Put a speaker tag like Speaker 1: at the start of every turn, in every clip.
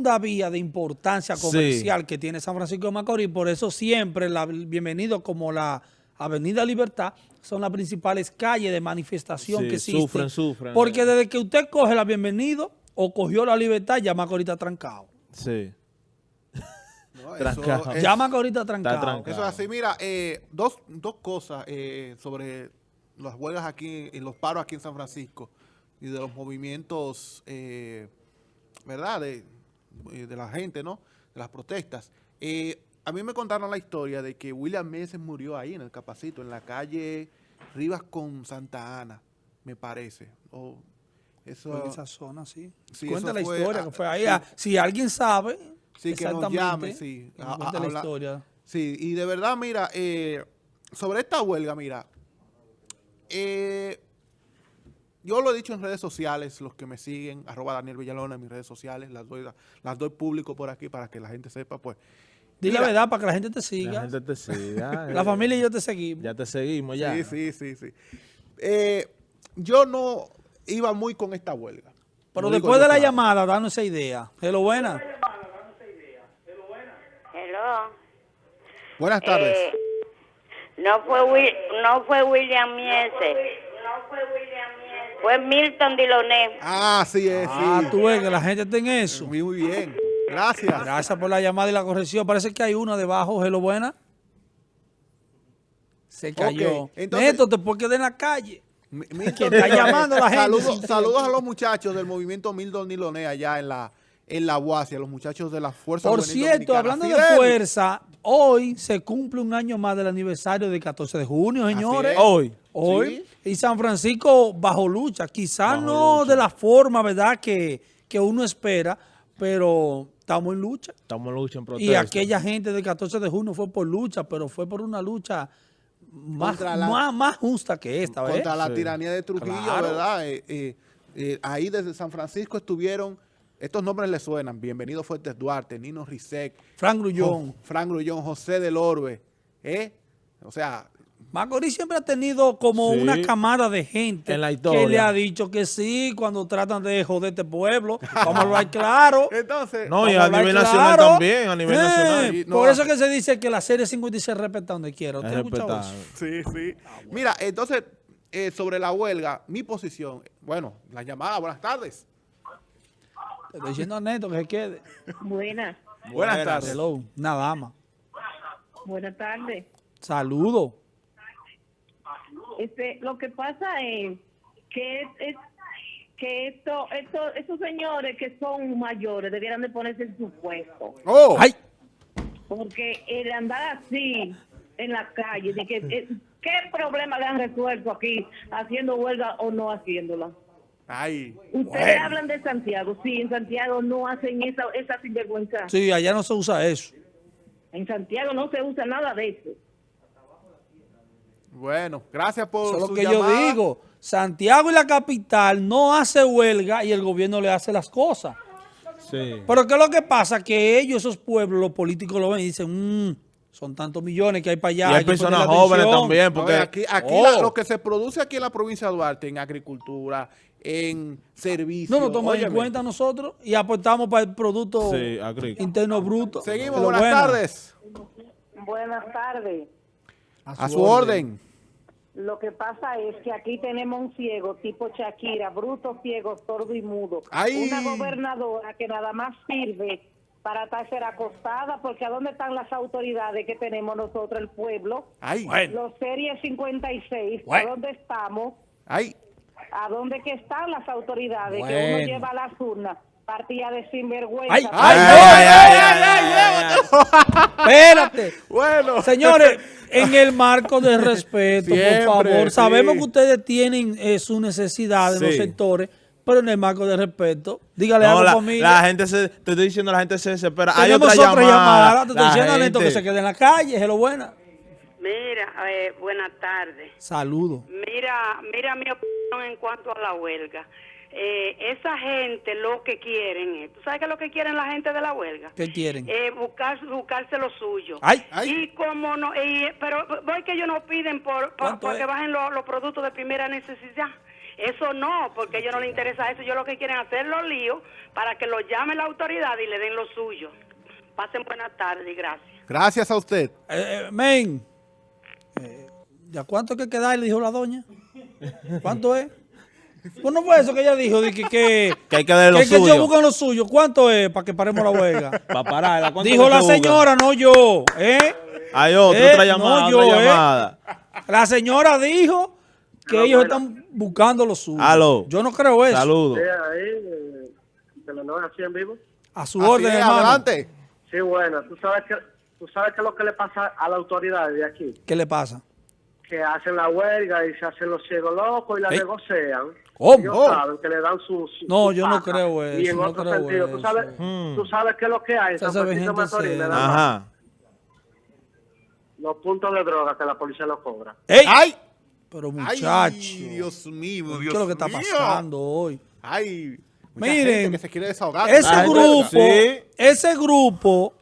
Speaker 1: segunda vía de importancia comercial que tiene San Francisco de Macorís, por eso siempre la bienvenido como la Avenida Libertad son las principales calles de manifestación que existen.
Speaker 2: Sufren, sufren.
Speaker 1: Porque desde que usted coge la bienvenido o cogió la libertad, ya Macorís está trancado.
Speaker 2: Sí.
Speaker 3: No,
Speaker 2: Trancado.
Speaker 3: eso es-
Speaker 1: Ya Macorís está trancado.
Speaker 2: trancado.
Speaker 3: Eso es así. Mira, eh, dos, dos cosas eh, sobre las huelgas aquí y los paros aquí en San Francisco y de los movimientos, eh, ¿verdad? De, eh, de la gente, ¿no? De las protestas. Eh, a mí me contaron la historia de que William Meses murió ahí en el Capacito, en la calle Rivas con Santa Ana, me parece. O eso,
Speaker 1: en esa zona, sí.
Speaker 3: Sí,
Speaker 1: Cuenta la
Speaker 3: fue,
Speaker 1: historia que fue ahí.
Speaker 3: sí.
Speaker 1: Ah, Si alguien sabe,
Speaker 3: Sí, que nos llame, sí.
Speaker 1: que
Speaker 3: A-
Speaker 1: nos
Speaker 3: a-
Speaker 1: cuente la historia.
Speaker 3: Sí, y de verdad, mira, eh, sobre esta huelga, mira, eh, yo lo he dicho en redes sociales, los que me siguen, arroba Daniel Villalona en mis redes sociales, las doy, las doy público por aquí para que la gente sepa, pues.
Speaker 1: Dile la verdad para que la gente te
Speaker 2: La
Speaker 1: siga.
Speaker 2: gente te siga.
Speaker 1: La
Speaker 2: eh.
Speaker 1: familia y yo te seguimos.
Speaker 2: Ya te seguimos, ya.
Speaker 3: Sí, sí, sí, sí. Eh, yo no iba muy con esta huelga.
Speaker 1: Pero después de la
Speaker 3: claro.
Speaker 1: llamada, danos esa idea. Hello, buena.
Speaker 4: Hello.
Speaker 3: Buenas tardes.
Speaker 4: Eh, no fue Wi- no fue William Miese. Fue Milton Diloné.
Speaker 3: ah, sí es, sí.
Speaker 1: Ah, tú ves que la gente está en eso.
Speaker 3: Muy, muy bien. Gracias.
Speaker 1: Gracias por la llamada y la corrección. Parece que hay una debajo. Hello, buena. Se cayó.
Speaker 3: Ok, entonces-
Speaker 1: Neto, te puedes quedar en la calle.
Speaker 3: Mi- Milton
Speaker 1: está llamando a la gente
Speaker 3: Saludos, saludos a los muchachos del movimiento Milton Niloné allá en la en la UASI, a los muchachos de la Fuerza
Speaker 1: Por
Speaker 3: Juvenil
Speaker 1: cierto,
Speaker 3: Dominicana.
Speaker 1: hablando de
Speaker 3: Fidel.
Speaker 1: fuerza, hoy se cumple un año más del aniversario del 14 de junio, señores.
Speaker 3: es.
Speaker 2: Hoy.
Speaker 1: Hoy. Y San Francisco bajo lucha. Quizás
Speaker 2: Bajo
Speaker 1: no
Speaker 2: lucha.
Speaker 1: de la forma, ¿verdad?, que, que uno espera, pero estamos en lucha.
Speaker 2: Estamos en lucha en protesta.
Speaker 1: Y aquella gente del 14 de junio fue por lucha, pero fue por una lucha más,
Speaker 3: la-
Speaker 1: más, más justa que esta, ¿ves?
Speaker 3: Contra la
Speaker 2: Sí.
Speaker 3: tiranía de Trujillo,
Speaker 1: Claro.
Speaker 3: ¿verdad? Eh, eh, eh, ahí desde San Francisco estuvieron, estos nombres les suenan, Bienvenido Fuertes Duarte, Nino Rizek,
Speaker 1: Frank Grullón.
Speaker 3: Frank Grullón, José del Orbe, ¿eh? O sea,
Speaker 1: Macorís siempre ha tenido como
Speaker 2: Sí.
Speaker 1: una camada de gente
Speaker 2: En la
Speaker 1: que
Speaker 2: historia.
Speaker 1: le ha dicho que sí cuando tratan de joder este pueblo. Vamos a hablar claro.
Speaker 3: entonces...
Speaker 2: No, y a nivel nacional
Speaker 1: claro.
Speaker 2: también, a nivel
Speaker 1: Eh,
Speaker 2: nacional.
Speaker 3: Y no
Speaker 1: por eso que se dice que la serie 56 respeta donde quiera. ¿Usted
Speaker 2: Es
Speaker 1: ha escuchado eso?
Speaker 3: Sí, sí. Mira, entonces, eh, sobre la huelga, mi posición, bueno, la llamada, buenas tardes.
Speaker 1: Te estoy diciendo a Neto que se quede.
Speaker 4: Buenas.
Speaker 3: Buenas tardes.
Speaker 1: Hello, una dama.
Speaker 4: Buenas tardes.
Speaker 1: Saludo.
Speaker 4: Este, lo que pasa es que es, es- que esto, esto, esos señores que son mayores debieran de ponerse en su puesto,
Speaker 3: Oh,
Speaker 1: Ay,
Speaker 4: porque el andar así en la calle, de que, eh, ¿qué problema le han resuelto aquí haciendo huelga o no haciéndola?
Speaker 3: Ay.
Speaker 4: Ustedes hablan de Santiago, sí, en Santiago no hacen esa, esa sinvergüenza.
Speaker 1: sí, allá no se usa eso.
Speaker 4: En Santiago no se usa nada de eso.
Speaker 3: Bueno, gracias por
Speaker 1: Eso es lo que yo digo. Santiago y la capital no hace huelga y el gobierno le hace las cosas.
Speaker 2: Sí.
Speaker 1: Pero ¿qué es lo que pasa? Que ellos, esos pueblos, los políticos lo ven y dicen, "Mm, son tantos millones que hay para allá.
Speaker 2: Y hay personas jóvenes
Speaker 1: atención".
Speaker 2: también,
Speaker 3: No,
Speaker 2: porque...
Speaker 3: aquí aquí
Speaker 1: Oh.
Speaker 3: la- lo que se produce aquí en la provincia de Duarte, en agricultura, en servicios.
Speaker 1: No nos toman en cuenta nosotros y aportamos para el Producto
Speaker 2: Sí.
Speaker 1: Interno Bruto.
Speaker 3: Seguimos, buenas
Speaker 1: bueno.
Speaker 3: tardes.
Speaker 4: Buenas tardes.
Speaker 3: A su orden.
Speaker 4: Lo que pasa es que aquí tenemos un ciego tipo Shakira, bruto, ciego, sordo y mudo.
Speaker 3: ¡Ay!
Speaker 4: Una gobernadora que nada más sirve para estar ser acostada, porque ¿a dónde están las autoridades que tenemos nosotros, el pueblo?
Speaker 3: Ay,
Speaker 4: Los series 56,
Speaker 1: Bueno.
Speaker 4: ¿a dónde estamos?
Speaker 3: ay.
Speaker 4: ¿A dónde que están las autoridades que
Speaker 1: Bueno.
Speaker 4: uno lleva a las urnas? Partida de sinvergüenza.
Speaker 1: Ay,
Speaker 3: Ay,
Speaker 1: ay,
Speaker 3: ay,
Speaker 1: ay,
Speaker 3: ay,
Speaker 1: Espérate.
Speaker 3: Bueno.
Speaker 1: Señores, en el marco del respeto,
Speaker 3: Siempre,
Speaker 1: por favor.
Speaker 3: sí.
Speaker 1: Sabemos que ustedes tienen eh, sus necesidades en los
Speaker 2: Sí.
Speaker 1: sectores, pero en el marco del respeto, dígale
Speaker 2: No,
Speaker 1: algo,
Speaker 2: la,
Speaker 1: familia.
Speaker 2: la gente se... Te estoy diciendo, la gente se desespera. Hay otra
Speaker 1: otra
Speaker 2: llamada.
Speaker 1: llamada. Te estoy diciendo Neto que
Speaker 2: gente-
Speaker 1: se quede en la calle. Es lo buena.
Speaker 5: Mira, eh, buenas tardes.
Speaker 1: Saludos.
Speaker 5: Mira, mira mi opinión en cuanto a la huelga. Eh, esa gente lo que quieren es, ¿tú sabes qué es lo que quieren la gente de la huelga?
Speaker 1: ¿Qué quieren?
Speaker 5: Eh, buscar, buscarse lo suyo.
Speaker 1: Ay.
Speaker 3: Ay.
Speaker 5: Y como no, y- pero voy que ellos no piden por, por,
Speaker 1: ¿Cuánto
Speaker 5: por que
Speaker 1: es?
Speaker 5: bajen los, los productos de primera necesidad. Eso no, porque a ellos no les interesa eso. Ellos lo que quieren hacer los líos para que los llame la autoridad y le den lo suyo. Pasen buenas tardes y gracias.
Speaker 3: Gracias a usted.
Speaker 1: Eh, eh, men, ¿ya cuánto hay que quedar? Le dijo la doña. ¿Cuánto es? Pues no fue eso que ella dijo, de que, que,
Speaker 2: Que hay que darle lo
Speaker 1: que, que ellos
Speaker 2: suyo.
Speaker 1: buscan lo suyo. ¿Cuánto es para que paremos la huelga?
Speaker 2: Para pararla. ¿cuánto
Speaker 1: dijo
Speaker 2: que
Speaker 1: la señora, no yo. ¿eh?
Speaker 2: Hay otra,
Speaker 1: Eh,
Speaker 2: otra
Speaker 1: no,
Speaker 2: llamada,
Speaker 1: yo,
Speaker 2: otra
Speaker 1: eh.
Speaker 2: llamada.
Speaker 1: La señora dijo que ellos están buscando lo suyo.
Speaker 2: Aló.
Speaker 1: Yo no creo eso.
Speaker 2: Saludos.
Speaker 6: Sí, ahí, eh, así en vivo.
Speaker 1: A su
Speaker 3: Así
Speaker 1: orden,
Speaker 3: es,
Speaker 1: hermano.
Speaker 3: adelante.
Speaker 6: Sí, bueno, tú sabes que tú sabes qué es lo que le pasa a la autoridad de aquí,
Speaker 1: ¿Qué le pasa?
Speaker 6: Que hacen la huelga y se hacen los ciegos locos y la
Speaker 1: Ey.
Speaker 6: negocian.
Speaker 1: ¿Cómo?
Speaker 6: Ellos
Speaker 3: Oh.
Speaker 6: saben que le dan su, su-
Speaker 1: No,
Speaker 6: su
Speaker 1: yo no creo eso,
Speaker 6: Y en
Speaker 1: no
Speaker 6: otro
Speaker 1: creo
Speaker 6: sentido,
Speaker 1: eso.
Speaker 6: tú sabes,
Speaker 2: Hmm.
Speaker 6: tú sabes qué es lo que hay San Francisco de
Speaker 1: gente
Speaker 6: Macorís, nada más.
Speaker 2: Ajá.
Speaker 6: Los puntos de droga que la policía los cobra.
Speaker 1: ¡Ey!
Speaker 3: ¡Ay!
Speaker 1: Pero
Speaker 3: ¡Ay,
Speaker 1: muchacho,
Speaker 3: Dios mío,
Speaker 1: ¿qué
Speaker 3: Dios
Speaker 1: es lo que está
Speaker 3: mío!
Speaker 1: pasando hoy?
Speaker 3: ¡Ay! mucha
Speaker 1: Miren,
Speaker 3: que se quiere desahogar.
Speaker 1: Ese
Speaker 2: Ah,
Speaker 1: grupo,
Speaker 2: sí.
Speaker 1: ese grupo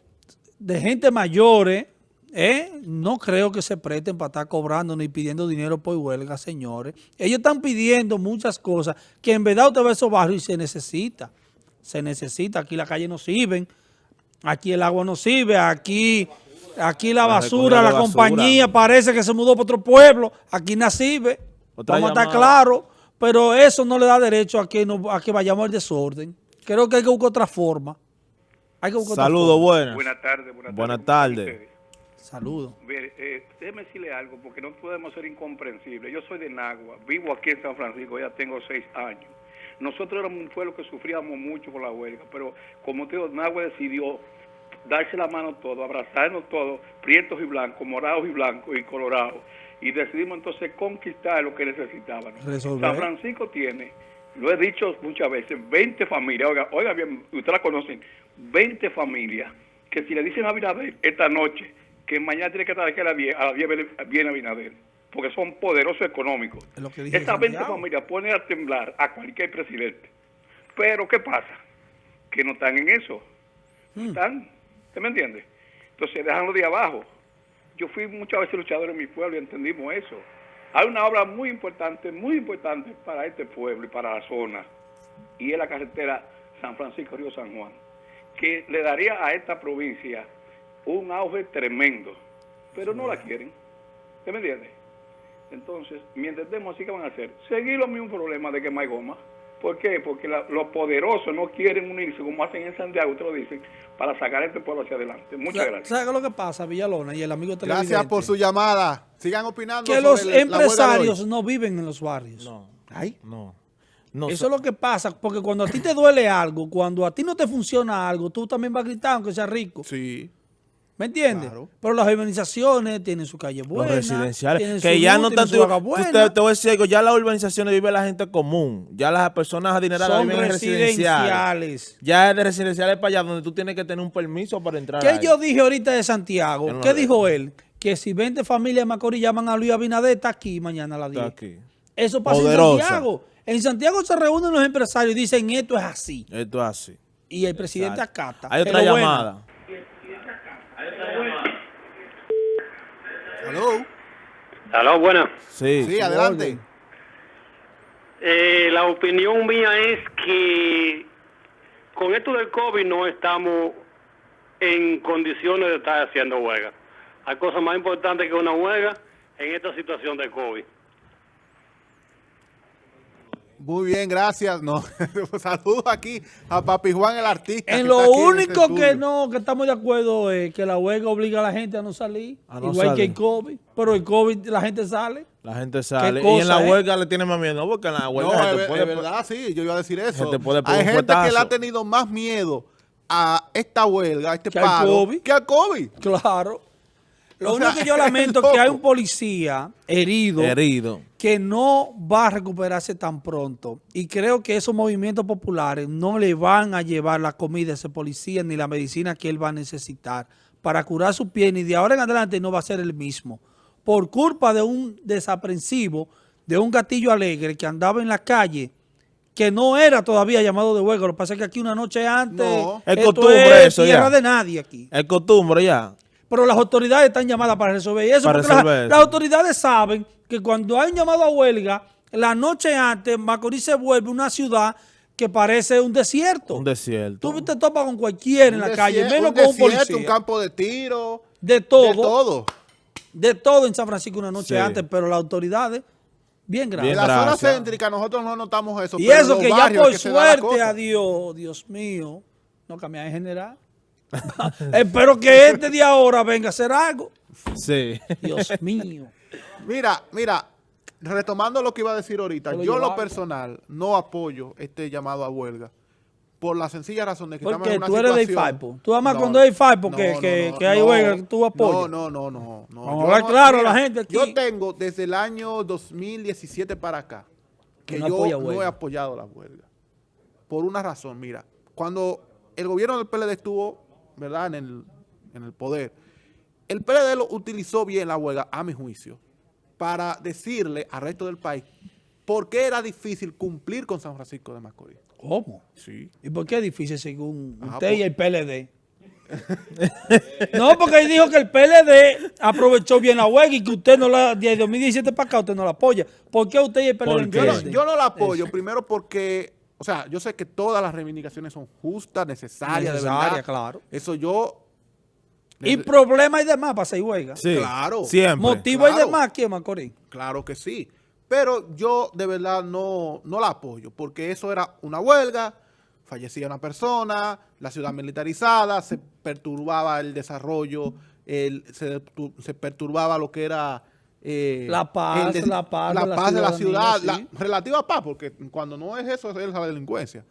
Speaker 1: de gente mayores, ¿eh? no creo que se presten para estar cobrando ni pidiendo dinero por huelga, señores. Ellos están pidiendo muchas cosas que en verdad usted ve esos barrios y se necesita. Se necesita. Aquí la calle no sirven, aquí el agua no sirve, aquí, aquí la, basura, la
Speaker 2: basura.
Speaker 1: compañía parece que se mudó para otro pueblo. Aquí no sirve.
Speaker 2: Otra
Speaker 1: Vamos a estar claros. Pero eso no le da derecho a que, no, a que vayamos al desorden. Creo que hay que buscar otra forma. Hay que buscar otra
Speaker 2: Saludos, buenas.
Speaker 7: Buenas tardes, buenas tardes.
Speaker 2: Buenas
Speaker 7: ¿Cómo
Speaker 2: tardes.
Speaker 1: Saludos.
Speaker 7: Mire, eh, déjeme decirle algo, porque no podemos ser incomprensibles. Yo soy de Nagua, vivo aquí en San Francisco, ya tengo seis años. Nosotros éramos un pueblo que sufríamos mucho por la huelga, pero como te digo, Nagua decidió darse la mano todo, abrazarnos todos, prietos y blancos, morados y blancos y colorados. Y decidimos entonces conquistar lo que necesitaban.
Speaker 1: Resolver.
Speaker 7: San Francisco tiene, lo he dicho muchas veces, 20 familias, oiga, oiga bien, ustedes la conocen, 20 familias, que si le dicen a Abinader esta noche, que mañana tiene que estar aquí a 10, a las 10 viene- viene Abinader, porque son poderosos económicos.
Speaker 1: Es
Speaker 7: Estas
Speaker 1: en
Speaker 7: 20
Speaker 1: Santiago.
Speaker 7: familias ponen a temblar a cualquier presidente. Pero, ¿qué pasa? Que no están en eso.
Speaker 1: Hmm.
Speaker 7: están. ¿Usted me entiende? Entonces, déjanlo de abajo. Yo fui muchas veces luchador en mi pueblo y entendimos eso. Hay una obra muy importante, muy importante para este pueblo y para la zona. Y es la carretera San Francisco Río San Juan, que le daría a esta provincia un auge tremendo. Pero no la quieren. ¿Usted me entiende? Entonces, mi entendemos así que van a hacer. Seguir los mismos problemas de que no hay goma. ¿Por qué? Porque la- los poderosos no quieren unirse, como hacen en Santiago, te lo dicen, para sacar este pueblo hacia adelante. Muchas gracias.
Speaker 1: ¿Sabes qué es lo que pasa, Villalona y el amigo televidente?
Speaker 3: Gracias por su llamada. Sigan opinando
Speaker 1: Que
Speaker 3: sobre
Speaker 1: los empresarios no viven en los barrios.
Speaker 2: No,
Speaker 3: Ay,
Speaker 2: no. no
Speaker 1: Eso es lo que pasa, porque cuando a ti te duele algo, cuando a ti no te funciona algo, tú también vas a gritar aunque seas rico.
Speaker 3: sí.
Speaker 1: ¿Me entiendes?
Speaker 3: Claro.
Speaker 1: Pero las urbanizaciones tienen su calle
Speaker 2: los
Speaker 1: buena.
Speaker 2: residenciales,
Speaker 1: tienen
Speaker 2: que ya
Speaker 1: luz,
Speaker 2: no tanto, te, te voy a decir algo, ya las urbanizaciones vive la gente común, ya las personas adineradas
Speaker 1: Son
Speaker 2: viven en residenciales.
Speaker 1: residenciales.
Speaker 2: Ya es de residenciales para allá donde tú tienes que tener un permiso para entrar
Speaker 1: ¿Qué
Speaker 2: ahí.
Speaker 1: yo dije ahorita de Santiago?
Speaker 2: No
Speaker 1: ¿Qué dijo él? Que si 20 familias de Macorís llaman a Luis Abinader, está aquí mañana a las 10.
Speaker 2: Está aquí.
Speaker 1: Eso pasa
Speaker 2: Poderosa.
Speaker 1: en Santiago. En Santiago se reúnen los empresarios y dicen esto es así.
Speaker 2: Esto es así.
Speaker 1: Y el presidente acata.
Speaker 2: Hay otra
Speaker 1: bueno,
Speaker 3: Hello.
Speaker 8: Aló, buena.
Speaker 2: Sí.
Speaker 3: Sí, adelante.
Speaker 8: Eh, la opinión mía es que con esto del COVID no estamos en condiciones de estar haciendo huelga. Hay cosas más importantes que una huelga en esta situación de COVID.
Speaker 3: Muy bien, gracias. No, saludos aquí a Papi Juan, el artista.
Speaker 1: En lo
Speaker 3: en este
Speaker 1: único que no, que estamos de acuerdo es que la huelga obliga a la gente a no salir.
Speaker 2: A no
Speaker 1: igual que el COVID. Pero el COVID la gente sale.
Speaker 2: La gente sale. Y en la huelga le tiene más miedo. No, porque en la huelga
Speaker 3: No,
Speaker 2: se
Speaker 3: es,
Speaker 2: te
Speaker 3: es
Speaker 2: puede...
Speaker 3: verdad, sí, yo iba a decir eso.
Speaker 2: te puede
Speaker 3: Hay gente que le ha tenido más miedo a esta huelga, a este
Speaker 1: Que al
Speaker 3: paro,
Speaker 1: COVID.
Speaker 3: que al COVID.
Speaker 1: Claro. Lo
Speaker 3: O
Speaker 1: único
Speaker 3: sea,
Speaker 1: que yo
Speaker 3: es
Speaker 1: lamento es que hay un policía herido,
Speaker 2: Herido.
Speaker 1: Que no va a recuperarse tan pronto. Y creo que esos movimientos populares no le van a llevar la comida a ese policía ni la medicina que él va a necesitar para curar su piel. Y de ahora en adelante no va a ser el mismo. Por culpa de un desaprensivo, de un gatillo alegre que andaba en la calle, que no era todavía llamado de huelga. Lo que pasa es que aquí una noche antes,
Speaker 3: No.
Speaker 2: Es
Speaker 1: esto
Speaker 2: costumbre
Speaker 1: es
Speaker 2: eso
Speaker 1: tierra
Speaker 2: ya.
Speaker 1: de nadie aquí.
Speaker 2: Es costumbre ya.
Speaker 1: Pero las autoridades están llamadas para resolver eso.
Speaker 2: Para
Speaker 1: porque las-
Speaker 2: resolver
Speaker 1: las,
Speaker 2: eso.
Speaker 1: autoridades saben que cuando hay un llamado a huelga, La noche antes, Macorís se vuelve una ciudad que parece un desierto.
Speaker 2: Un desierto.
Speaker 1: Tú te topas con cualquiera en
Speaker 3: Un
Speaker 1: la calle, menos
Speaker 3: un
Speaker 1: con un
Speaker 3: desierto,
Speaker 1: policía.
Speaker 3: un campo de tiro,
Speaker 1: de todo,
Speaker 3: de todo.
Speaker 1: de todo en San Francisco una noche
Speaker 2: Sí.
Speaker 1: antes, pero las autoridades, bien graves.
Speaker 3: En la zona
Speaker 2: gracias.
Speaker 3: céntrica nosotros no notamos eso.
Speaker 1: Y
Speaker 3: pero
Speaker 1: eso que ya por
Speaker 3: que
Speaker 1: suerte,
Speaker 3: cosa.
Speaker 1: a Dios, Dios mío, no cambia en general. Espero que este de ahora venga a hacer algo.
Speaker 2: Sí.
Speaker 1: Dios mío.
Speaker 3: Mira, mira, retomando lo que iba a decir ahorita, yo lo personal no apoyo este llamado a huelga por la sencilla razón de que estamos
Speaker 1: Porque
Speaker 3: en una
Speaker 1: tú eres de
Speaker 3: situación...
Speaker 1: IFAIPO. Tú amas cuando hay IFAIPO que,
Speaker 3: no,
Speaker 1: que,
Speaker 3: no,
Speaker 1: que hay
Speaker 3: no,
Speaker 1: huelga, tú apoyas.
Speaker 3: No, no, no, no. no.
Speaker 1: Vamos a
Speaker 3: Yo
Speaker 1: hablar
Speaker 3: no-
Speaker 1: claro a la gente aquí.
Speaker 3: Yo tengo desde el año 2017 para acá que
Speaker 1: no
Speaker 3: yo no he apoyado la huelga. Por una razón, mira, cuando el gobierno del PLD estuvo, ¿verdad?, en el, en el poder, el PLD lo utilizó bien la huelga, a mi juicio, para decirle al resto del país por qué era difícil cumplir con San Francisco de Macorís.
Speaker 1: ¿Cómo?
Speaker 3: Sí.
Speaker 1: ¿Y por qué es difícil según
Speaker 3: Ah,
Speaker 1: usted
Speaker 3: pues-
Speaker 1: y el PLD? no, porque él dijo que el PLD aprovechó bien la huelga y que usted no la, de 2017 para acá, usted no la apoya. ¿Por qué usted y el PLD.
Speaker 3: Yo no, yo no la apoyo, primero porque, o sea, yo sé que todas las reivindicaciones son justas, necesarias, de
Speaker 1: Necesaria,
Speaker 3: verdad.
Speaker 1: claro.
Speaker 3: Eso yo...
Speaker 1: Y problemas y demás para hacer huelga.
Speaker 2: Sí.
Speaker 3: Claro.
Speaker 2: Siempre.
Speaker 1: Motivo y demás aquí en Macorís.
Speaker 3: Claro que sí. Pero yo de verdad no, no la apoyo, porque eso era una huelga, fallecía una persona, la ciudad militarizada, se perturbaba el desarrollo, el- se, se perturbaba lo que era... eh,
Speaker 1: La paz,
Speaker 3: el
Speaker 1: la paz
Speaker 3: la
Speaker 1: de la
Speaker 3: paz de la ciudad,
Speaker 1: sí.
Speaker 3: la relativa paz, porque cuando no es eso, es la delincuencia.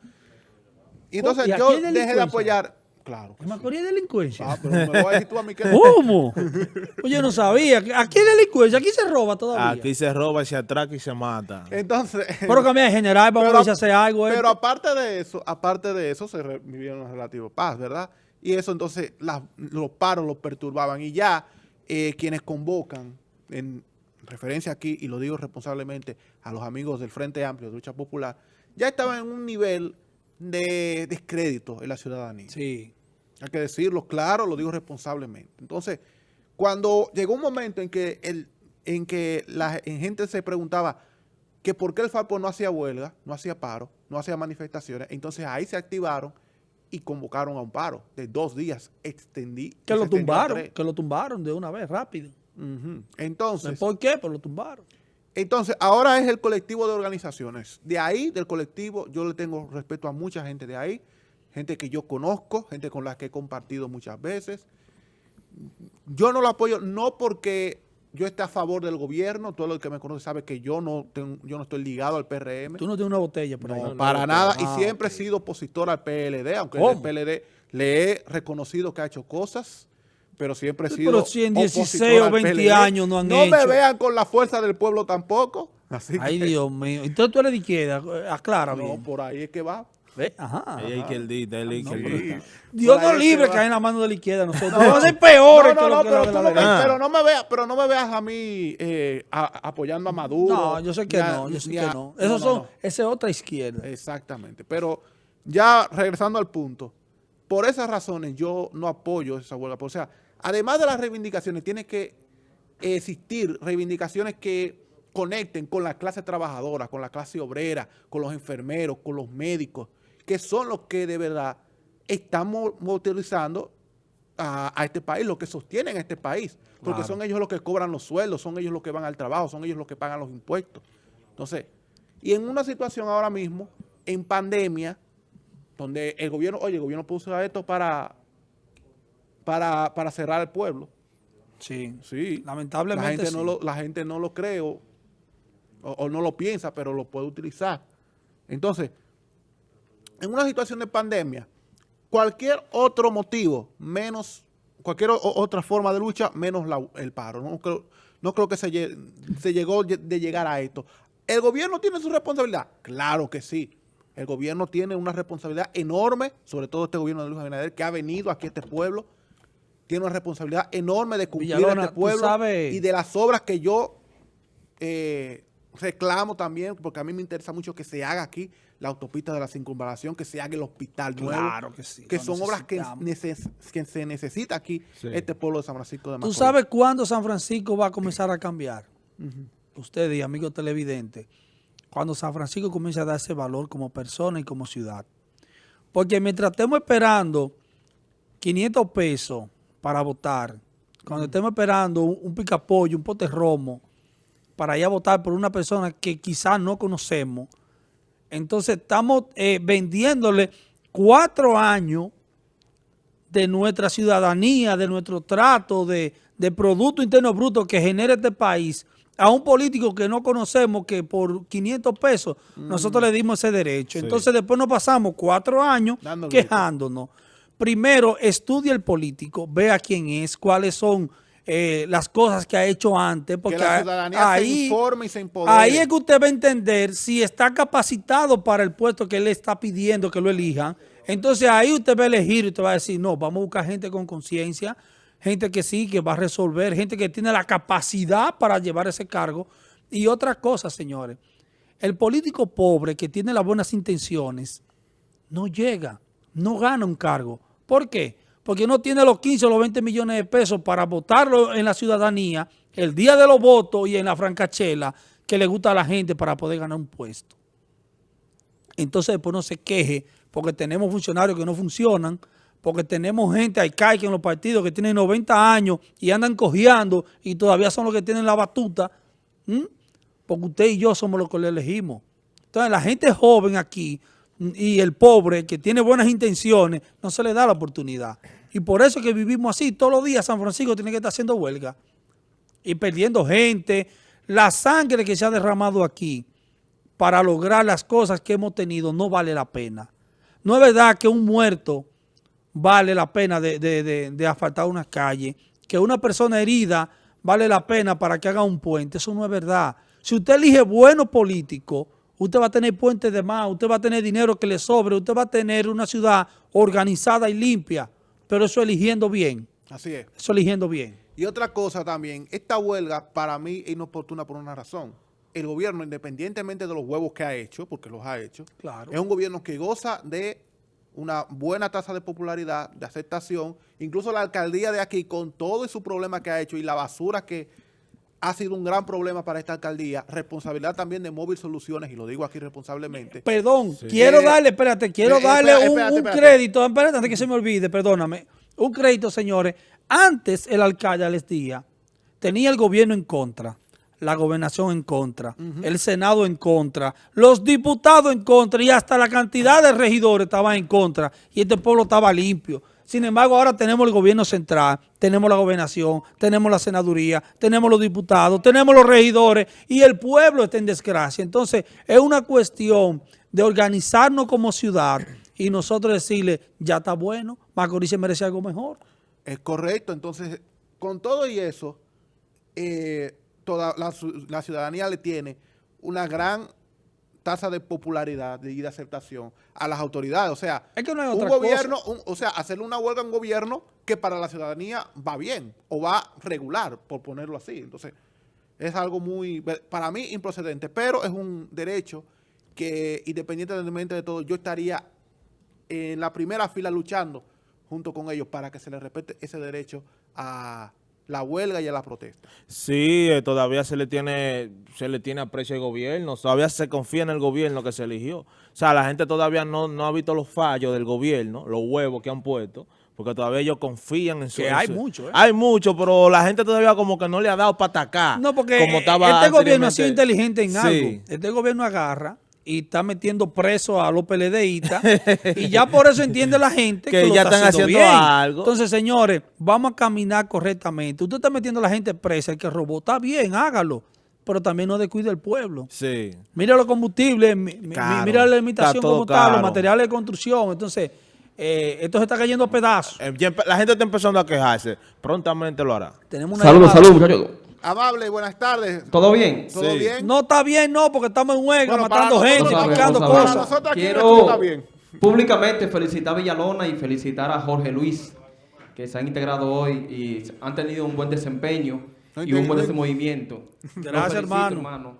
Speaker 3: Y entonces
Speaker 1: ¿Y aquí
Speaker 3: yo dejé de apoyar... Claro. que
Speaker 1: ¿En
Speaker 3: sí.
Speaker 1: Macorís hay delincuencia?
Speaker 3: Ah, pero me vas a decir tú a mí que.
Speaker 1: ¿Cómo? Pues yo no sabía. Aquí hay delincuencia, aquí se roba todavía.
Speaker 2: Aquí se roba, se atraca y se mata.
Speaker 3: Entonces...
Speaker 1: Pero cambiar de general, vamos a ver si hace algo.
Speaker 3: Pero
Speaker 1: esto.
Speaker 3: aparte de eso, aparte de eso, se re- vivieron una relativa paz, ¿verdad? Y eso entonces los paros los perturbaban. Y ya eh, quienes convocan, en referencia aquí, y lo digo responsablemente, a los amigos del Frente Amplio de Lucha Popular, ya estaban en un nivel de descrédito en la ciudadanía.
Speaker 1: Sí.
Speaker 3: Hay que decirlo claro, lo digo responsablemente. Entonces, cuando llegó un momento en que el, en que la en gente se preguntaba que por qué el Falpo no hacía huelga, no hacía paro, no hacía manifestaciones, entonces ahí se activaron y convocaron a un paro de dos días. Extendí.
Speaker 1: Que lo tumbaron, que lo tumbaron de una vez, rápido.
Speaker 3: Entonces,
Speaker 1: ¿Por qué? Pero lo tumbaron.
Speaker 3: entonces, ahora es el colectivo de organizaciones. De ahí, del colectivo, yo le tengo respeto a mucha gente de ahí, gente que yo conozco, gente con la que he compartido muchas veces. Yo no lo apoyo, no porque yo esté a favor del gobierno, todo el que me conoce sabe que yo no, tengo- yo no estoy ligado al PRM.
Speaker 1: Tú no tienes una botella por ahí.
Speaker 3: No, para nada,
Speaker 1: Ah,
Speaker 3: y siempre he sido opositor al PLD, aunque
Speaker 1: ¿Cómo?
Speaker 3: el PLD le he reconocido que ha hecho cosas, pero siempre he sido
Speaker 1: pero si en 16
Speaker 3: opositor
Speaker 1: o
Speaker 3: al
Speaker 1: 20
Speaker 3: PLD.
Speaker 1: años no han
Speaker 3: No me
Speaker 1: hecho.
Speaker 3: vean con la fuerza del pueblo tampoco. Así
Speaker 1: Ay,
Speaker 3: que,
Speaker 1: Dios mío. Entonces tú eres de izquierda. Aclara
Speaker 3: no,
Speaker 1: bien.
Speaker 3: por ahí es que va.
Speaker 1: Ve, Ajá.
Speaker 2: Hay hay.
Speaker 1: Dios nos libre
Speaker 3: que
Speaker 1: caer en la mano de la izquierda. Nosotros vamos a ser peores
Speaker 3: No,
Speaker 1: que
Speaker 3: no,
Speaker 1: lo
Speaker 3: no,
Speaker 1: que
Speaker 3: pero,
Speaker 1: la de
Speaker 3: tú
Speaker 1: la
Speaker 3: no me,
Speaker 1: derecha.
Speaker 3: pero no me veas, pero no me veas a mí eh, a- apoyando a Maduro.
Speaker 1: No, yo sé que no, yo sé que no. Esos
Speaker 3: no,
Speaker 1: son,
Speaker 3: no.
Speaker 1: esa es otra izquierda.
Speaker 3: Exactamente. Pero ya regresando al punto, por esas razones yo no apoyo esa huelga. O sea, además de las reivindicaciones, tiene que existir reivindicaciones que conecten con la clase trabajadora, con la clase obrera, con los enfermeros, con los médicos, que son los que de verdad están mo- motorizando a, a este país, los que sostienen a este país, porque
Speaker 1: Claro.
Speaker 3: son ellos los que cobran los sueldos, son ellos los que van al trabajo, son ellos los que pagan los impuestos. Entonces, y en una situación ahora mismo, en pandemia, donde el gobierno, oye, el gobierno puso esto para, para, para cerrar el pueblo.
Speaker 1: Sí.
Speaker 3: Sí.
Speaker 1: Lamentablemente
Speaker 3: La gente,
Speaker 1: sí.
Speaker 3: no, lo, la gente no lo cree o, o- o no lo piensa, pero lo puede utilizar. Entonces, en una situación de pandemia, cualquier otro motivo, menos cualquier o- otra forma de lucha, menos la- el paro. No creo, no creo que se, se llegó lle- de llegar a esto. ¿El gobierno tiene su responsabilidad? Claro que sí. El gobierno tiene una responsabilidad enorme, sobre todo este gobierno de Luis Abinader, que ha venido aquí a este pueblo. Tiene una responsabilidad enorme de cumplir
Speaker 1: Villalona,
Speaker 3: este pueblo
Speaker 1: sabes-
Speaker 3: y de las obras que yo eh, reclamo también, porque a mí me interesa mucho que se haga aquí la autopista de la circunvalación, que se haga el hospital nuevo.
Speaker 1: Claro que sí,
Speaker 3: Que son obras que,
Speaker 1: necesitamos.
Speaker 3: neces- que se necesita aquí,
Speaker 2: Sí.
Speaker 3: este pueblo de San Francisco de
Speaker 1: ¿Tú
Speaker 3: Macorís.
Speaker 1: sabes cuándo San Francisco va a comenzar a cambiar? Ustedes y amigos televidentes. cuando San Francisco comience a darse valor como persona y como ciudad. Porque mientras estemos esperando 500 pesos para votar, cuando estemos esperando un, un picapollo, un pote romo, para ir a votar por una persona que quizás no conocemos, entonces estamos eh, vendiéndole cuatro años de nuestra ciudadanía, de nuestro trato, de, de Producto Interno Bruto que genera este país a un político que no conocemos que por 500 pesos nosotros le dimos ese derecho. Entonces después nos pasamos cuatro años quejándonos. Primero, estudia el político, vea quién es, cuáles son eh, las cosas que ha hecho antes. Porque
Speaker 3: que la ciudadanía se
Speaker 1: ahí,
Speaker 3: informe y se empodere.
Speaker 1: ahí es que usted va a entender si está capacitado para el puesto que él está pidiendo que lo elijan. Entonces ahí usted va a elegir y usted va a decir, no, vamos a buscar gente con conciencia, gente que sí, que va a resolver, gente que tiene la capacidad para llevar ese cargo. Y otra cosa, señores, el político pobre que tiene las buenas intenciones no llega, no gana un cargo. ¿Por qué? Porque no tiene los 15 o los 20 millones de pesos para votarlo en la ciudadanía el día de los votos y en la francachela que le gusta a la gente para poder ganar un puesto. Entonces después no se queje porque tenemos funcionarios que no funcionan, porque tenemos gente arcaica en los partidos que tienen 90 años y andan cojeando y todavía son los que tienen la batuta. Porque usted y yo somos los que le elegimos. Entonces la gente joven aquí y el pobre que tiene buenas intenciones no se le da la oportunidad. Y por eso es que vivimos así. Todos los días San Francisco tiene que estar haciendo huelga y perdiendo gente. La sangre que se ha derramado aquí para lograr las cosas que hemos tenido no vale la pena. No es verdad que un muerto vale la pena de, de, de- de asfaltar una calle, que una persona herida vale la pena para que haga un puente. Eso no es verdad. Si usted elige buenos políticos, usted va a tener puentes de más, usted va a tener dinero que le sobre, usted va a tener una ciudad organizada y limpia, pero eso eligiendo bien,
Speaker 3: Así es.
Speaker 1: eso eligiendo bien.
Speaker 3: Y otra cosa también, esta huelga para mí es inoportuna por una razón. El gobierno, independientemente de los huevos que ha hecho, porque los ha hecho,
Speaker 1: Claro.
Speaker 3: es un gobierno que goza de una buena tasa de popularidad, de aceptación. Incluso la alcaldía de aquí, con todo su problema que ha hecho y la basura que ha sido un gran problema para esta alcaldía, responsabilidad también de Móvil Soluciones, y lo digo aquí responsablemente.
Speaker 1: Perdón, quiero darle, espérate, quiero
Speaker 3: eh,
Speaker 1: darle
Speaker 3: espérate,
Speaker 1: un,
Speaker 3: espérate,
Speaker 1: un
Speaker 3: espérate.
Speaker 1: crédito, espérate, antes que se me olvide, perdóname. Un crédito, señores. Antes el alcalde Alex Díaz tenía el gobierno en contra, la gobernación en contra, el senado en contra, los diputados en contra y hasta la cantidad de regidores estaban en contra y este pueblo estaba limpio. Sin embargo, ahora tenemos el gobierno central, tenemos la gobernación, tenemos la senaduría, tenemos los diputados, tenemos los regidores y el pueblo está en desgracia. Entonces, es una cuestión de organizarnos como ciudad y nosotros decirle, ya está bueno, Macorís se merece algo mejor.
Speaker 3: Es correcto, entonces, con todo y eso, eh, toda la, ciudadanía le tiene una gran tasa de popularidad y de aceptación a las autoridades. O sea,
Speaker 1: Es que no hay
Speaker 3: un gobierno, un- o sea, hacerle una huelga a un gobierno que para la ciudadanía va bien o va regular, por ponerlo así. Entonces, es algo muy, para mí, improcedente, pero es un derecho que, independientemente de todo, yo estaría en la primera fila luchando junto con ellos para que se les respete ese derecho a la huelga y a la protesta.
Speaker 2: Sí, eh, todavía se le tiene se le tiene aprecio al gobierno, todavía se confía en el gobierno que se eligió. O sea, la gente todavía no, no ha visto los fallos del gobierno, los huevos que han puesto, porque todavía ellos confían en su...
Speaker 1: Que hay mucho, ¿eh?
Speaker 2: Hay mucho, pero la gente todavía como que no le ha dado para atacar.
Speaker 1: No, porque
Speaker 2: como estaba
Speaker 1: este gobierno ha sido inteligente en
Speaker 2: Sí.
Speaker 1: algo. Este gobierno agarra y está metiendo preso a los PLDistas y ya por eso entiende la gente que,
Speaker 2: Que
Speaker 1: lo
Speaker 2: ya
Speaker 1: está
Speaker 2: están
Speaker 1: haciendo,
Speaker 2: haciendo
Speaker 1: bien.
Speaker 2: algo.
Speaker 1: Entonces, señores, vamos a caminar correctamente. Usted está metiendo a la gente presa, el que robó, está bien, hágalo, pero también no descuide el pueblo.
Speaker 2: Sí.
Speaker 1: Mira los combustibles,
Speaker 2: Caro.
Speaker 1: mira la limitación como está, los materiales de construcción. Entonces, eh, esto se está cayendo a pedazos.
Speaker 2: Eh, La gente está empezando a quejarse. Prontamente lo hará.
Speaker 1: Tenemos una
Speaker 9: Saludos,
Speaker 1: llamada.
Speaker 9: saludos, muchachos.
Speaker 3: Amable, buenas tardes.
Speaker 9: ¿Todo bien?
Speaker 3: ¿Todo
Speaker 2: Sí.
Speaker 3: bien?
Speaker 1: No está bien, no, porque estamos en huelga,
Speaker 3: Bueno,
Speaker 1: matando gente.
Speaker 3: Para
Speaker 1: cosas.
Speaker 3: nosotros aquí
Speaker 9: Quiero
Speaker 3: esto está bien.
Speaker 9: públicamente felicitar a Villalona y felicitar a Jorge Luis, que se han integrado hoy y han tenido un buen desempeño
Speaker 3: No
Speaker 9: y un buen movimiento.
Speaker 1: Gracias,
Speaker 9: felicito,
Speaker 1: hermano.
Speaker 9: hermano.